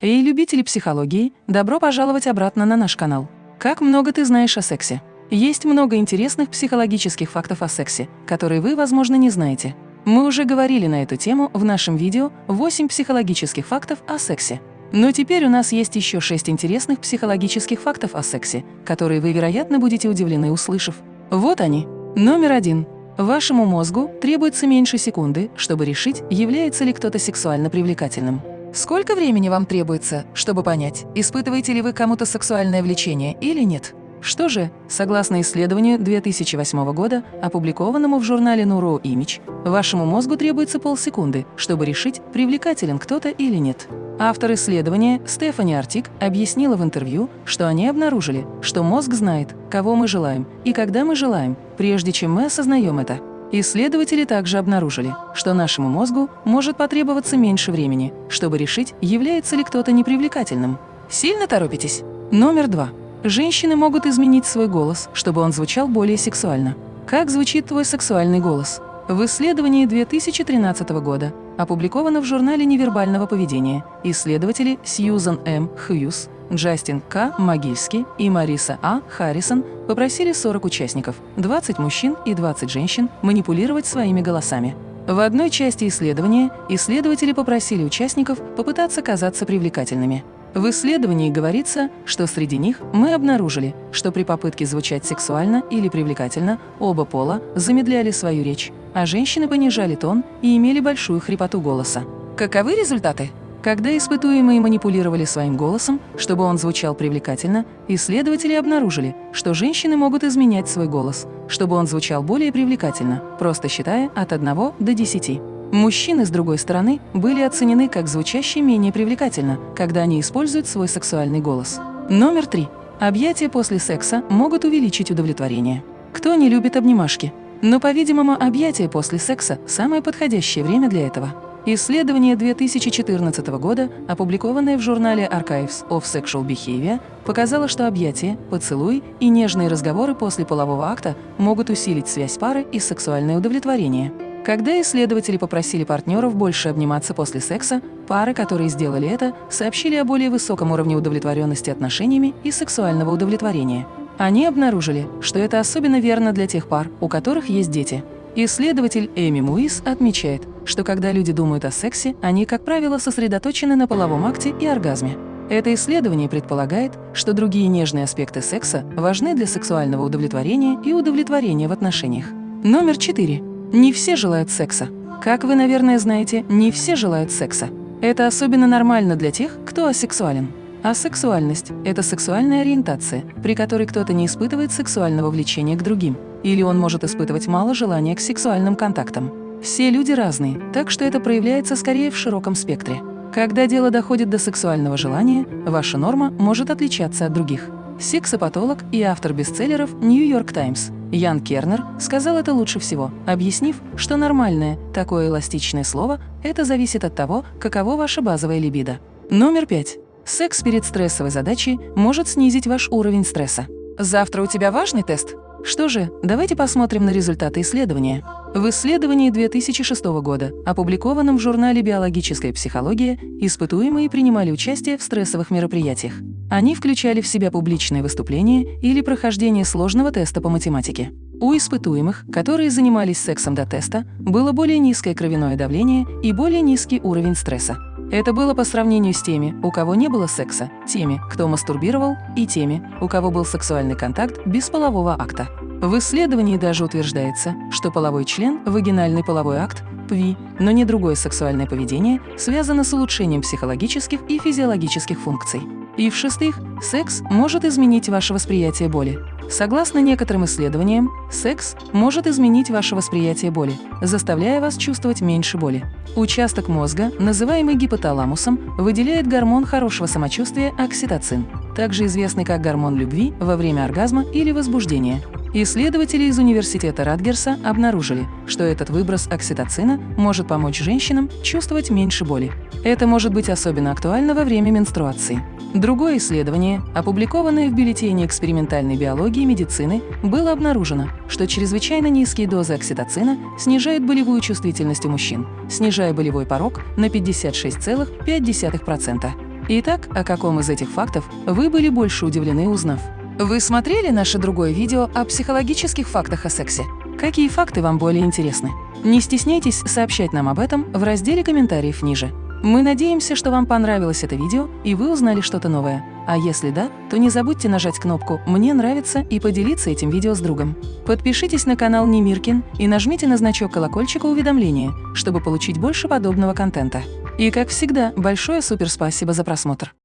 Эй, любители психологии, добро пожаловать обратно на наш канал. Как много ты знаешь о сексе? Есть много интересных психологических фактов о сексе, которые вы, возможно, не знаете. Мы уже говорили на эту тему в нашем видео «8 психологических фактов о сексе». Но теперь у нас есть еще 6 интересных психологических фактов о сексе, которые вы, вероятно, будете удивлены, услышав. Вот они. Номер один. Вашему мозгу требуется меньше секунды, чтобы решить, является ли кто-то сексуально привлекательным. Сколько времени вам требуется, чтобы понять, испытываете ли вы кому-то сексуальное влечение или нет? Что же, согласно исследованию 2008 года, опубликованному в журнале Neuroimage, вашему мозгу требуется полсекунды, чтобы решить, привлекателен кто-то или нет. Автор исследования Стефани Артик объяснила в интервью, что они обнаружили, что мозг знает, кого мы желаем и когда мы желаем, прежде чем мы осознаем это. Исследователи также обнаружили, что нашему мозгу может потребоваться меньше времени, чтобы решить, является ли кто-то непривлекательным. Сильно торопитесь? Номер два. Женщины могут изменить свой голос, чтобы он звучал более сексуально. Как звучит твой сексуальный голос? В исследовании 2013 года, опубликовано в журнале невербального поведения, исследователи Сьюзан М. Хьюз, Джастин К. Могильский и Мариса А. Харрисон попросили 40 участников, 20 мужчин и 20 женщин, манипулировать своими голосами. В одной части исследования исследователи попросили участников попытаться казаться привлекательными. В исследовании говорится, что среди них мы обнаружили, что при попытке звучать сексуально или привлекательно оба пола замедляли свою речь, а женщины понижали тон и имели большую хрипоту голоса. Каковы результаты? Когда испытуемые манипулировали своим голосом, чтобы он звучал привлекательно, исследователи обнаружили, что женщины могут изменять свой голос, чтобы он звучал более привлекательно, просто считая от 1 до 10. Мужчины, с другой стороны, были оценены как звучащие менее привлекательно, когда они используют свой сексуальный голос. Номер три. Объятия после секса могут увеличить удовлетворение. Кто не любит обнимашки? Но, по-видимому, объятия после секса – самое подходящее время для этого. Исследование 2014 года, опубликованное в журнале Archives of Sexual Behavior, показало, что объятия, поцелуй и нежные разговоры после полового акта могут усилить связь пары и сексуальное удовлетворение. Когда исследователи попросили партнеров больше обниматься после секса, пары, которые сделали это, сообщили о более высоком уровне удовлетворенности отношениями и сексуального удовлетворения. Они обнаружили, что это особенно верно для тех пар, у которых есть дети. Исследователь Эми Муис отмечает, что когда люди думают о сексе, они, как правило, сосредоточены на половом акте и оргазме. Это исследование предполагает, что другие нежные аспекты секса важны для сексуального удовлетворения и удовлетворения в отношениях. Номер четыре. Не все желают секса. Как вы, наверное, знаете, не все желают секса. Это особенно нормально для тех, кто асексуален. Асексуальность – это сексуальная ориентация, при которой кто-то не испытывает сексуального влечения к другим, или он может испытывать мало желания к сексуальным контактам. Все люди разные, так что это проявляется скорее в широком спектре. Когда дело доходит до сексуального желания, ваша норма может отличаться от других. Сексопатолог и автор бестселлеров «Нью Йорк Таймс» Ян Кернер сказал это лучше всего, объяснив, что нормальное, такое эластичное слово – это зависит от того, каково ваша базовая либидо. Номер пять. Секс перед стрессовой задачей может снизить ваш уровень стресса. Завтра у тебя важный тест? Что же, давайте посмотрим на результаты исследования. В исследовании 2006 года, опубликованном в журнале «Биологическая психология», испытуемые принимали участие в стрессовых мероприятиях. Они включали в себя публичные выступления или прохождение сложного теста по математике. У испытуемых, которые занимались сексом до теста, было более низкое кровяное давление и более низкий уровень стресса. Это было по сравнению с теми, у кого не было секса, теми, кто мастурбировал, и теми, у кого был сексуальный контакт без полового акта. В исследовании даже утверждается, что половой член, вагинальный половой акт, ПВИ, но не другое сексуальное поведение, связано с улучшением психологических и физиологических функций. И в-шестых, секс может изменить ваше восприятие боли. Согласно некоторым исследованиям, секс может изменить ваше восприятие боли, заставляя вас чувствовать меньше боли. Участок мозга, называемый гипоталамусом, выделяет гормон хорошего самочувствия окситоцин, также известный как гормон любви во время оргазма или возбуждения. Исследователи из университета Радгерса обнаружили, что этот выброс окситоцина может помочь женщинам чувствовать меньше боли. Это может быть особенно актуально во время менструации. Другое исследование, опубликованное в бюллетене экспериментальной биологии и медицины, было обнаружено, что чрезвычайно низкие дозы окситоцина снижают болевую чувствительность у мужчин, снижая болевой порог на 56,5%. Итак, о каком из этих фактов вы были больше удивлены, узнав? Вы смотрели наше другое видео о психологических фактах о сексе? Какие факты вам более интересны? Не стесняйтесь сообщать нам об этом в разделе комментариев ниже. Мы надеемся, что вам понравилось это видео и вы узнали что-то новое. А если да, то не забудьте нажать кнопку «Мне нравится» и поделиться этим видео с другом. Подпишитесь на канал Немиркин и нажмите на значок колокольчика уведомления, чтобы получить больше подобного контента. И как всегда, большое суперспасибо за просмотр.